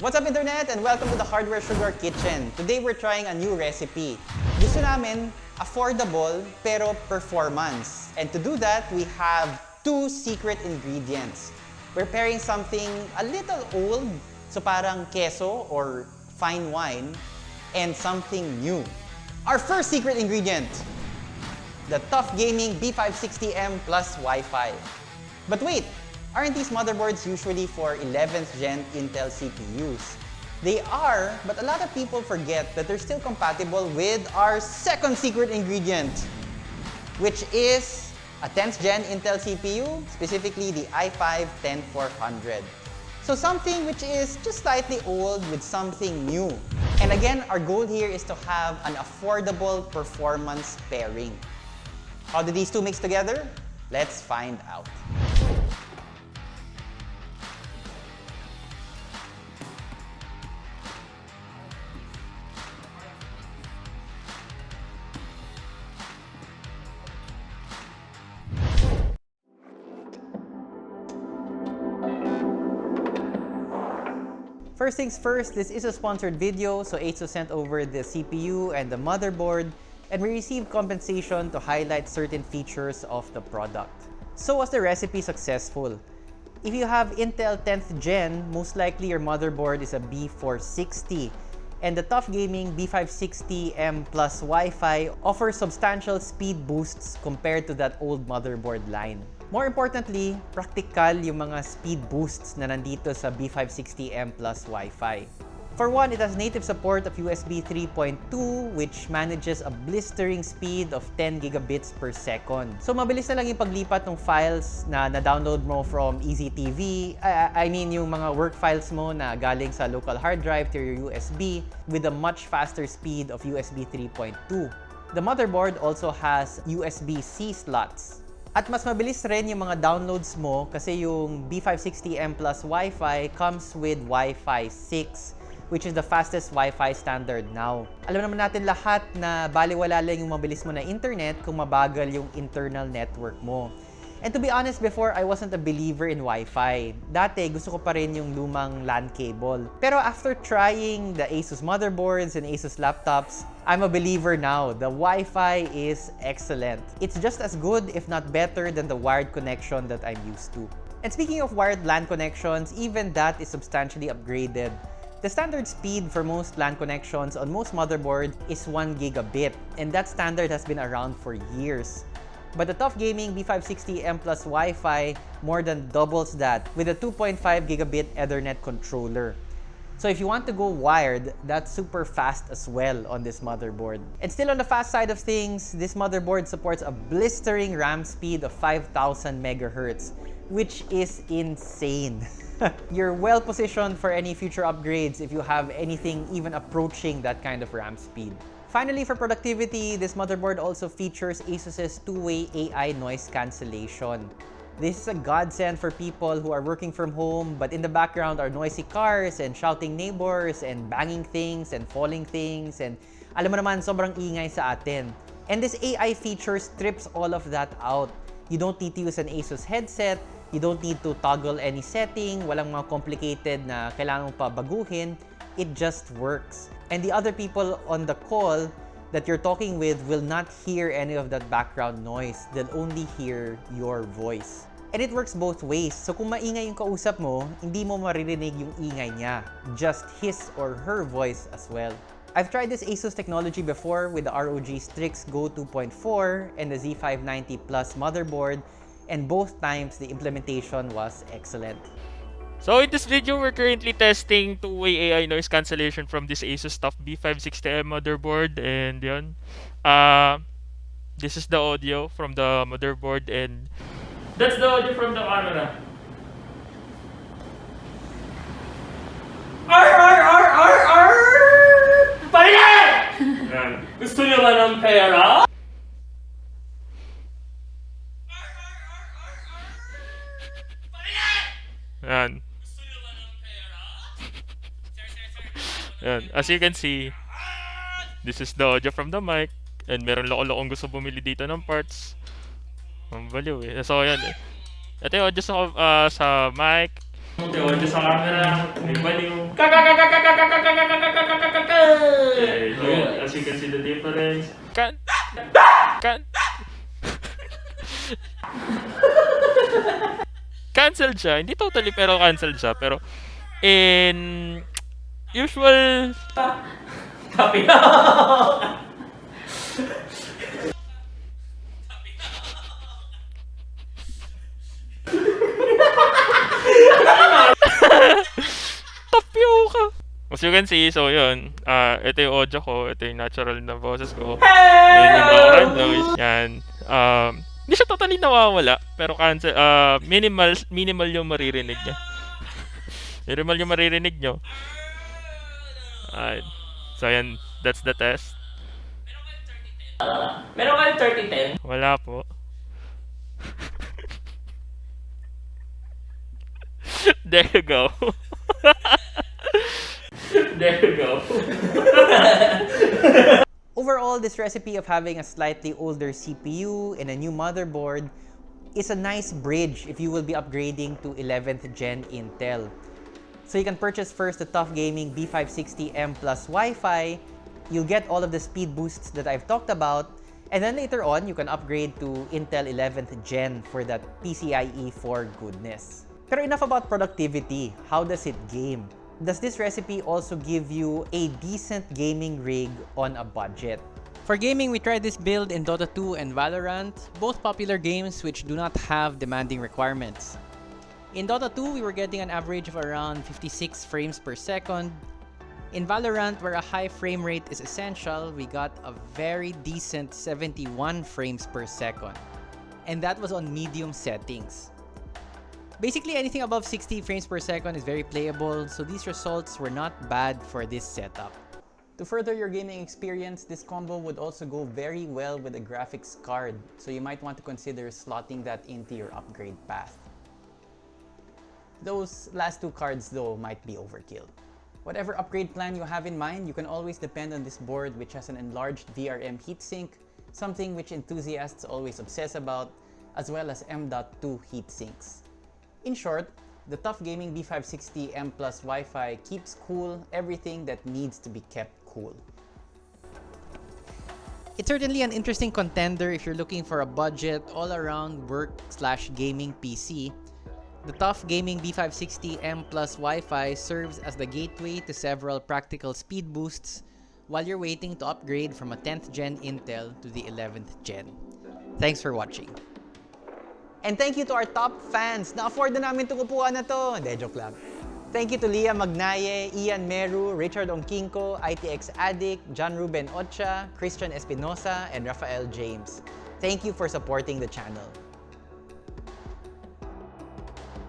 What's up internet and welcome to the Hardware Sugar Kitchen. Today we're trying a new recipe. Gusto namin affordable pero performance. And to do that, we have two secret ingredients. We're pairing something a little old, so parang queso or fine wine, and something new. Our first secret ingredient, the TUF Gaming B560M plus Wi-Fi. But wait, aren't these motherboards usually for 11th gen Intel CPUs? They are, but a lot of people forget that they're still compatible with our second secret ingredient, which is a 10th gen Intel CPU, specifically the i5-10400. So something which is just slightly old with something new. And again, our goal here is to have an affordable performance pairing. How do these two mix together? Let's find out. First things first, this is a sponsored video, so ASUS sent over the CPU and the motherboard, and we received compensation to highlight certain features of the product. So was the recipe successful? If you have Intel 10th Gen, most likely your motherboard is a B460, and the TUF Gaming B560M plus Wi-Fi offers substantial speed boosts compared to that old motherboard line. More importantly, practical yung mga speed boosts na nandito sa B560M plus Wi-Fi. For one, it has native support of USB 3.2 which manages a blistering speed of 10 gigabits per second. So mabilis na lang yung paglipat ng files na na-download mo from EasyTV. I, I mean yung mga work files mo na galing sa local hard drive to your USB with a much faster speed of USB 3.2. The motherboard also has USB-C slots at mas mabilis rin yung mga downloads mo kasi yung B560M plus Wi-Fi comes with Wi-Fi 6 which is the fastest Wi-Fi standard now. Alam naman natin lahat na baliwala lang yung mabilis mo na internet kung mabagal yung internal network mo. And to be honest, before, I wasn't a believer in Wi-Fi. Dati, gusto ko pa rin yung lumang LAN cable. Pero after trying the Asus motherboards and Asus laptops, I'm a believer now. The Wi-Fi is excellent. It's just as good, if not better, than the wired connection that I'm used to. And speaking of wired LAN connections, even that is substantially upgraded. The standard speed for most LAN connections on most motherboards is 1 gigabit, and that standard has been around for years. But the TUF Gaming B560M Plus Wi-Fi more than doubles that with a 2.5 gigabit Ethernet controller. So if you want to go wired, that's super fast as well on this motherboard. And still on the fast side of things, this motherboard supports a blistering RAM speed of 5000 megahertz, which is insane. You're well positioned for any future upgrades if you have anything even approaching that kind of RAM speed. Finally, for productivity, this motherboard also features ASUS's two-way AI noise cancellation. This is a godsend for people who are working from home, but in the background are noisy cars and shouting neighbors and banging things and falling things and alam mo naman, sobrang ingay sa atin. And this AI feature strips all of that out. You don't need to use an ASUS headset, you don't need to toggle any setting, walang mga complicated na kailangan pa baguhin it just works. And the other people on the call that you're talking with will not hear any of that background noise. They'll only hear your voice. And it works both ways. So kung maingay yung kausap mo, hindi mo maririnig yung ingay niya. Just his or her voice as well. I've tried this ASUS technology before with the ROG Strix Go 2.4 and the Z590 Plus motherboard, and both times the implementation was excellent. So in this video, we're currently testing two-way AI noise cancellation from this Asus TUF B560M motherboard and yun. Uh, this is the audio from the motherboard and that's the audio from the camera. Ar ar ar ar ar! Pamilya! Gusto niyo ba ng pera? Yan. Yan. As you can see, this is the audio from the mic. And meron loko-lokong gusto bumili dito ng parts. Ang baliw eh. So, yan. Ito yung audio sa, uh, sa mic. Okay, audio sa camera. May baliw. Okay, so as you can see the difference. Kan. Kan. cancelled siya. Hindi totally pero cancelled siya. Pero in usual Tapioca! As you can see, so yun. ah ito yung audio ko. Ito yung natural na boses ko. Yun yung background noise. Yan. Um, hindi siya totally nawawala. Pero cancel, ah minimal, minimal yung maririnig niya. minimal yung maririnig nyo. Alright. So yan, that's the test. Meron kayong 3010? Wala po. there you go. there you go. Overall, this recipe of having a slightly older CPU and a new motherboard is a nice bridge if you will be upgrading to 11th gen Intel. So you can purchase first the TUF Gaming B560M plus Wi-Fi, you'll get all of the speed boosts that I've talked about, and then later on, you can upgrade to Intel 11th gen for that PCIe 4 goodness. Pero enough about productivity. How does it game? Does this recipe also give you a decent gaming rig on a budget? For gaming, we tried this build in Dota 2 and Valorant, both popular games which do not have demanding requirements. In Dota 2, we were getting an average of around 56 frames per second. In Valorant, where a high frame rate is essential, we got a very decent 71 frames per second. And that was on medium settings. Basically, anything above 60 frames per second is very playable, so these results were not bad for this setup. To further your gaming experience, this combo would also go very well with a graphics card, so you might want to consider slotting that into your upgrade path. Those last two cards though might be overkill. Whatever upgrade plan you have in mind, you can always depend on this board which has an enlarged VRM heatsink, something which enthusiasts always obsess about, as well as M.2 heatsinks. In short, the TUF Gaming B560 M Plus Wi-Fi keeps cool everything that needs to be kept cool. It's certainly an interesting contender if you're looking for a budget all-around work slash gaming PC. The TUF Gaming B560 M Plus Wi-Fi serves as the gateway to several practical speed boosts while you're waiting to upgrade from a 10th gen Intel to the 11th gen. Thanks for watching. And thank you to our top fans. Na-afford na namin itong upuan na to. Hindi, joke lang. Thank you to Leah Magnaye, Ian Meru, Richard Ongkinko, ITX Addict, John Ruben Ocha, Christian Espinosa, and Rafael James. Thank you for supporting the channel.